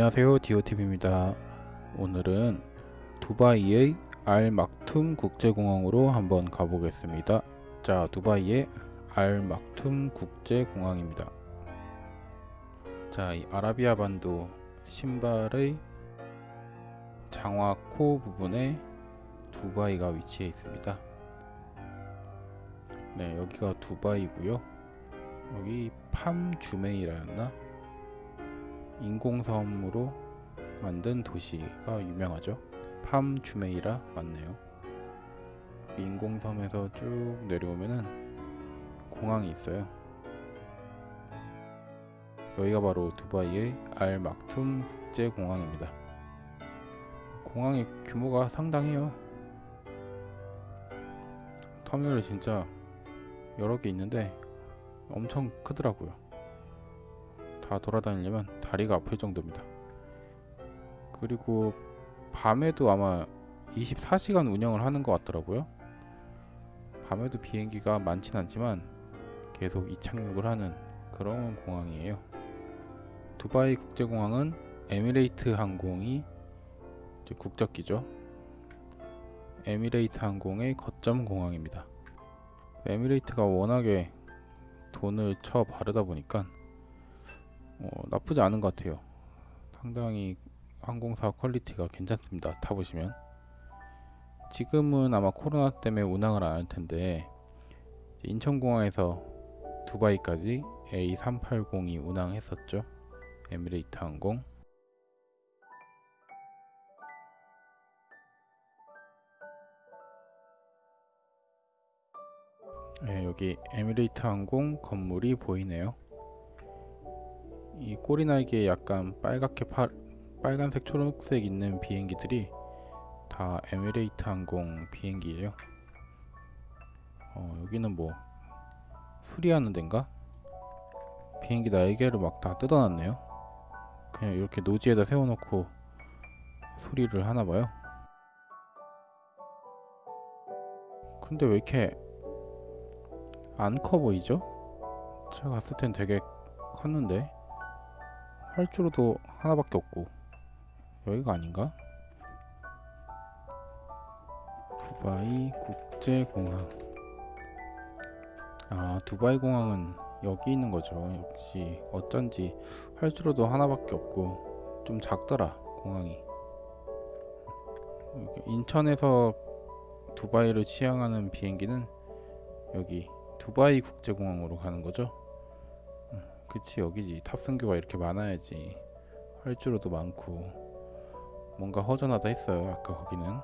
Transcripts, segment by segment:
안녕하세요. 디오TV입니다. 오늘은 두바이의 알 막툼 국제공항으로 한번 가보겠습니다. 자 두바이의 알 막툼 국제공항입니다. 자이 아라비아 반도 신발의 장화 코 부분에 두바이가 위치해 있습니다. 네 여기가 두바이고요. 여기 팜 주메이라였나 인공섬으로 만든 도시가 유명하죠. 팜 주메이라 맞네요. 인공섬에서 쭉 내려오면은 공항이 있어요. 여기가 바로 두바이의 알 막툼 국제공항입니다. 공항의 규모가 상당해요. 터미널이 진짜 여러 개 있는데 엄청 크더라고요. 다 돌아다니려면 다리가 아플 정도입니다. 그리고 밤에도 아마 24시간 운영을 하는 것 같더라고요. 밤에도 비행기가 많진 않지만 계속 이착륙을 하는 그런 공항이에요. 두바이 국제공항은 에미레이트 항공이 국적기죠. 에미레이트 항공의 거점 공항입니다. 에미레이트가 워낙에 돈을 쳐 바르다 보니까 어, 나쁘지 않은 것 같아요. 상당히 항공사 quality가 괜찮습니다. 타보시면 지금은 아마 코로나 때문에 운항을 안 할 텐데 인천공항에서 두바이까지 A380이 운항했었죠. 에미레이트 항공 네, 여기 에미레이트 항공 건물이 보이네요. 이 꼬리 날개에 약간 빨갛게 파, 빨간색 초록색 있는 비행기들이 다 에미레이트 항공 비행기예요. 어, 여기는 뭐 수리하는 데인가? 비행기 날개를 막 다 뜯어놨네요. 그냥 이렇게 노지에다 세워놓고 수리를 하나봐요. 근데 왜 이렇게 안 커 보이죠? 제가 갔을 땐 되게 컸는데 활주로도 하나밖에 없고. 여기가 아닌가? 두바이 국제공항. 아 두바이 공항은 여기 있는 거죠. 역시 어쩐지 활주로도 하나밖에 없고 좀 작더라 공항이. 인천에서 두바이를 취항하는 비행기는 여기 두바이 국제공항으로 가는 거죠 그치 여기지. 탑승교가 이렇게 많아야지. 활주로도 많고. 뭔가 허전하다 했어요 아까 거기는.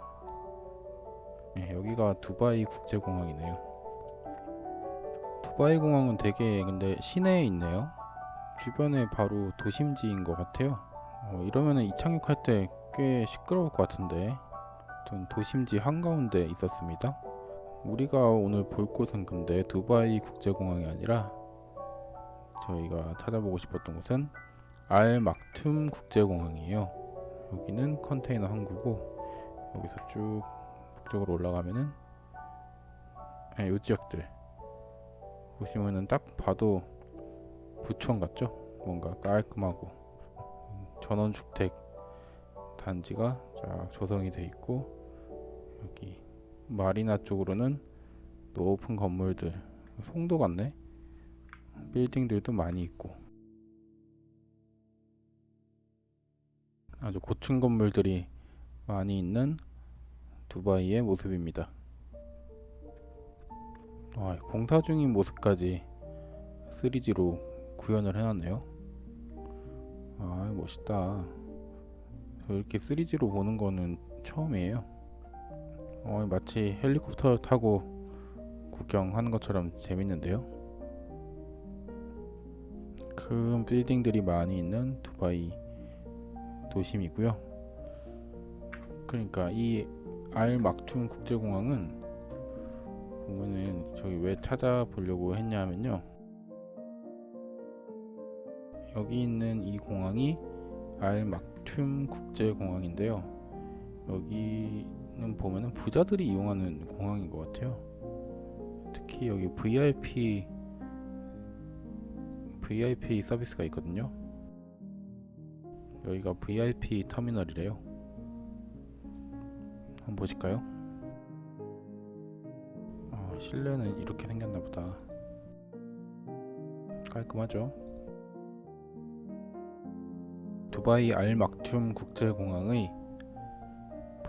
네, 여기가 두바이 국제공항이네요. 두바이 공항은 되게 근데 시내에 있네요. 주변에 바로 도심지인 것 같아요. 어, 이러면은 이 착륙할 때 꽤 시끄러울 것 같은데. 전 도심지 한가운데 있었습니다. 우리가 오늘 볼 곳은 근데 두바이 국제공항이 아니라 저희가 찾아보고 싶었던 곳은 알 막툼 국제공항이에요. 여기는 컨테이너 항구고 여기서 쭉 북쪽으로 올라가면은 네, 요 지역들 보시면은 딱 봐도 부천 같죠? 뭔가 깔끔하고 전원주택 단지가 쫙 조성이 돼 있고 여기 마리나 쪽으로는 높은 건물들 송도 같네 빌딩들도 많이 있고 아주 고층 건물들이 많이 있는 두바이의 모습입니다. 와, 공사 중인 모습까지 3D로 구현을 해놨네요. 아, 멋있다. 이렇게 3D로 보는 거는 처음이에요. 어, 마치 헬리콥터 타고 구경하는 것처럼 재밌는데요. 큰 빌딩들이 많이 있는 두바이 도심이고요. 그러니까 이 알 막툼 국제공항은 보면은 저기 왜 찾아보려고 했냐면요. 여기 있는 이 공항이 알 막툼 국제공항인데요. 여기는 보면은 부자들이 이용하는 공항인 것 같아요. 특히 여기 VIP VIP 서비스가 있거든요 여기가 VIP 터미널이래요. 한번 보실까요? 아, 실내는 이렇게 생겼나 보다. 깔끔하죠? 두바이 알 막툼 국제공항의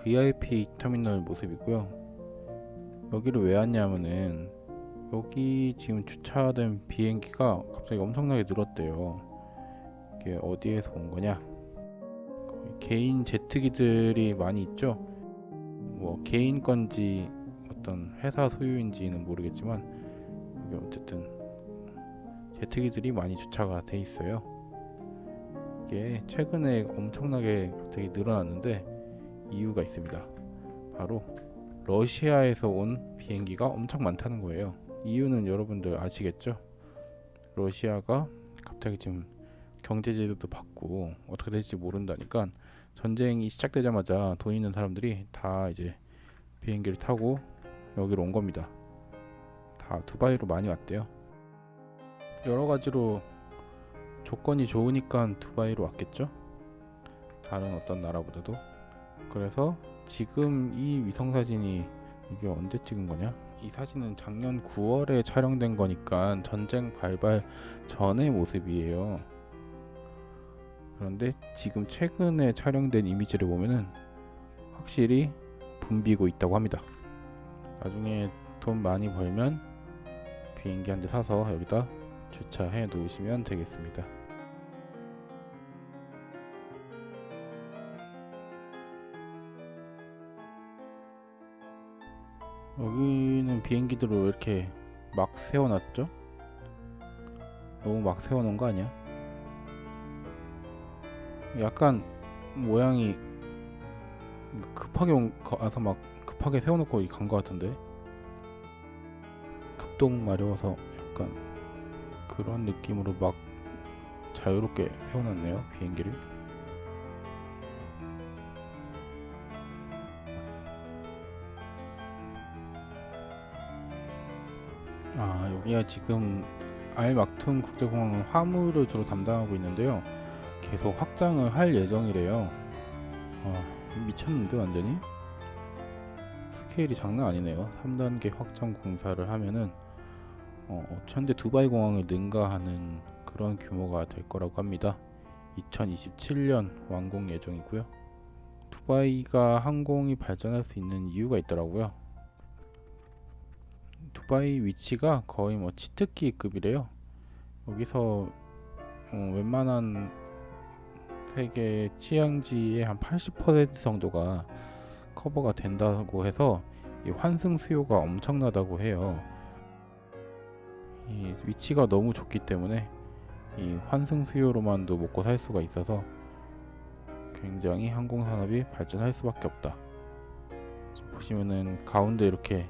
VIP 터미널 모습이고요. 여기를 왜 왔냐면은 여기 지금 주차된 비행기가 갑자기 엄청나게 늘었대요. 이게 어디에서 온 거냐? 개인 제트기들이 많이 있죠. 뭐 개인 건지 어떤 회사 소유인지는 모르겠지만 여기 어쨌든 제트기들이 많이 주차가 돼 있어요. 이게 최근에 엄청나게 갑자기 늘어났는데 이유가 있습니다. 바로 러시아에서 온 비행기가 엄청 많다는 거예요. 이유는 여러분들 아시겠죠? 러시아가 갑자기 지금 경제 제도도 바꾸고 어떻게 될지 모른다니까 전쟁이 시작되자마자 돈 있는 사람들이 다 이제 비행기를 타고 여기로 온 겁니다. 다 두바이로 많이 왔대요. 여러 가지로 조건이 좋으니까 두바이로 왔겠죠? 다른 어떤 나라보다도. 그래서 지금 이 위성 사진이 이게 언제 찍은 거냐? 이 사진은 작년 9월에 촬영된 거니까 전쟁 발발 전의 모습이에요. 그런데 지금 최근에 촬영된 이미지를 보면은 확실히 붐비고 있다고 합니다. 나중에 돈 많이 벌면 비행기 한 대 사서 여기다 주차해 놓으시면 되겠습니다. 여기 는 비행기들을 왜 이렇게 막 세워놨죠? 너무 막 세워놓은 거 아니야? 약간 모양이 급하게 온, 와서 막 급하게 세워놓고 간 거 같은데 급동 마려워서 약간 그런 느낌으로 막 자유롭게 세워놨네요 비행기를 여기가 지금 알 막툼 국제공항은 화물을 주로 담당하고 있는데요. 계속 확장을 할 예정이래요. 아 미쳤는데 완전히? 스케일이 장난 아니네요. 3단계 확장 공사를 하면은 어, 현재 두바이 공항을 능가하는 그런 규모가 될 거라고 합니다. 2027년 완공 예정이고요. 두바이가 항공이 발전할 수 있는 이유가 있더라고요 두바이 위치가 거의 뭐 치트키급이래요. 여기서 어, 웬만한 세계 취향지의 한 80% 정도가 커버가 된다고 해서 이 환승 수요가 엄청나다고 해요. 이 위치가 너무 좋기 때문에 이 환승 수요로만도 먹고 살 수가 있어서 굉장히 항공 산업이 발전할 수밖에 없다. 보시면은 가운데 이렇게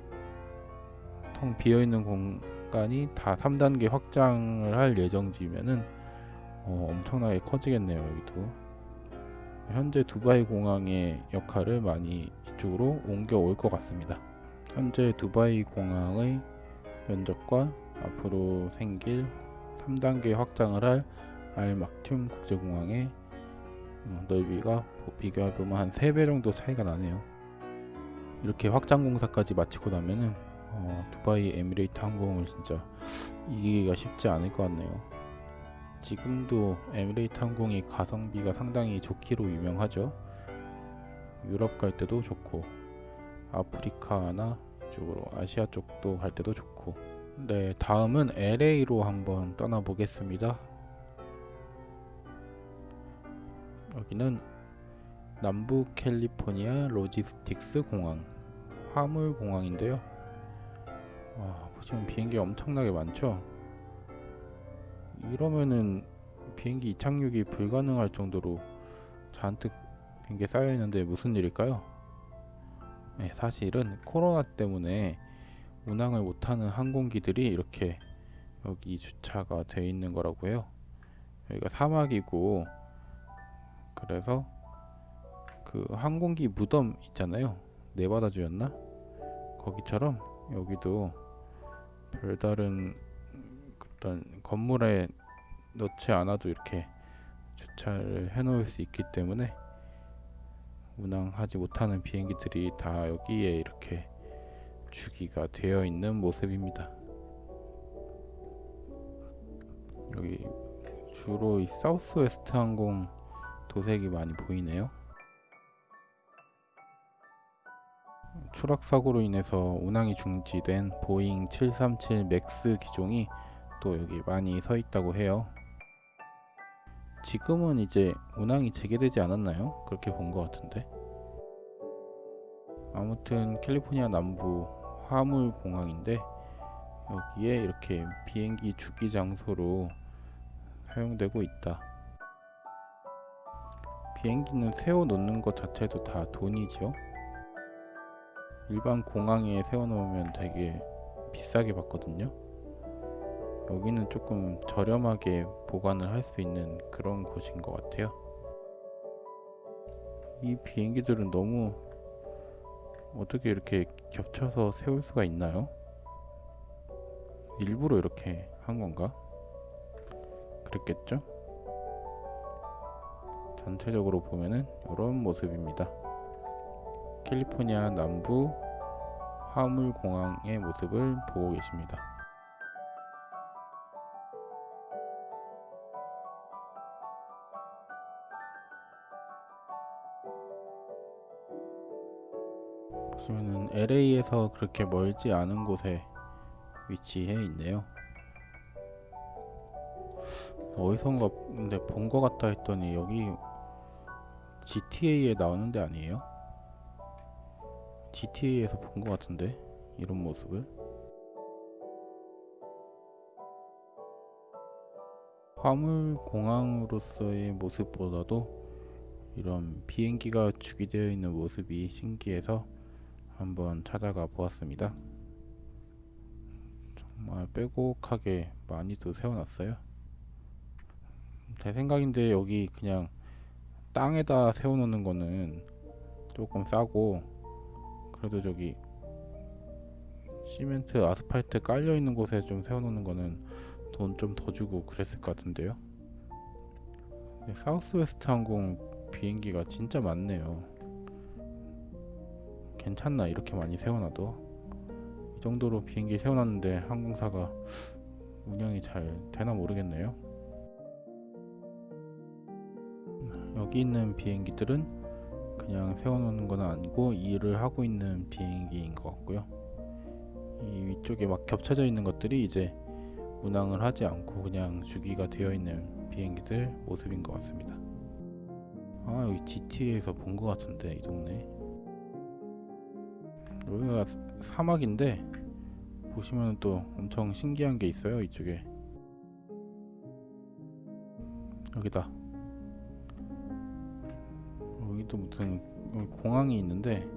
텅 비어있는 공간이 다 3단계 확장을 할 예정지면은 어, 엄청나게 커지겠네요 여기도. 현재 두바이 공항의 역할을 많이 이쪽으로 옮겨올 것 같습니다. 현재 두바이 공항의 면적과 앞으로 생길 3단계 확장을 할 알막툼 국제공항의 어, 넓이가 비교해보면 한 3배 정도 차이가 나네요. 이렇게 확장 공사까지 마치고 나면은 어, 두바이 에미레이트 항공을 진짜 이기기가 쉽지 않을 것 같네요. 지금도 에미레이트 항공이 가성비가 상당히 좋기로 유명하죠. 유럽 갈 때도 좋고 아프리카나 쪽으로 아시아 쪽도 갈 때도 좋고 네 다음은 LA로 한번 떠나 보겠습니다. 여기는 남부 캘리포니아 로지스틱스 공항 화물 공항인데요. 와, 지금 비행기 엄청나게 많죠? 이러면은 비행기 이착륙이 불가능할 정도로 잔뜩 비행기 쌓여 있는데 무슨 일일까요? 네, 사실은 코로나 때문에 운항을 못하는 항공기들이 이렇게 여기 주차가 되어 있는 거라고 해요. 여기가 사막이고 그래서 그 항공기 무덤 있잖아요. 네바다주였나? 거기처럼 여기도 별다른 어떤 건물에 넣지 않아도 이렇게 주차를 해 놓을 수 있기 때문에 운항하지 못하는 비행기들이 다 여기에 이렇게 주기가 되어 있는 모습입니다. 여기 주로 이 사우스웨스트 항공 도색이 많이 보이네요. 추락 사고로 인해서 운항이 중지된 보잉 737 맥스 기종이 또 여기 많이 서 있다고 해요. 지금은 이제 운항이 재개되지 않았나요? 그렇게 본 것 같은데. 아무튼 캘리포니아 남부 화물 공항인데 여기에 이렇게 비행기 주기 장소로 사용되고 있다. 비행기는 세워 놓는 것 자체도 다 돈이죠. 일반 공항에 세워 놓으면 되게 비싸게 받거든요. 여기는 조금 저렴하게 보관을 할 수 있는 그런 곳인 것 같아요. 이 비행기들은 너무 어떻게 이렇게 겹쳐서 세울 수가 있나요? 일부러 이렇게 한 건가? 그랬겠죠? 전체적으로 보면은 이런 모습입니다. 캘리포니아 남부 화물 공항의 모습을 보고 계십니다. 보시면은 LA에서 그렇게 멀지 않은 곳에 위치해 있네요. 어디선가 근데 본 것 같다 했더니 여기 GTA에 나오는 데 아니에요? GTA에서 본 것 같은데 이런 모습을 화물 공항으로서의 모습보다도 이런 비행기가 주기되어 있는 모습이 신기해서 한번 찾아가 보았습니다. 정말 빼곡하게 많이도 세워놨어요. 제 생각인데 여기 그냥 땅에다 세워놓는 거는 조금 싸고 그래도 저기 시멘트 아스팔트 깔려 있는 곳에 좀 세워놓는 거는 돈 좀 더 주고 그랬을 것 같은데요. 사우스웨스트 항공 비행기가 진짜 많네요. 괜찮나 이렇게 많이 세워놔도 이 정도로 비행기 세워놨는데 항공사가 운영이 잘 되나 모르겠네요. 여기 있는 비행기들은 그냥 세워놓는 건 아니고 일을 하고 있는 비행기인 것 같고요. 이 위쪽에 막 겹쳐져 있는 것들이 이제 운항을 하지 않고 그냥 주기가 되어 있는 비행기들 모습인 것 같습니다. 아 여기 GTA에서 본 것 같은데 이 동네 여기가 사막인데 보시면 또 엄청 신기한 게 있어요 이쪽에 여기다 여기도 무슨 공항이 있는데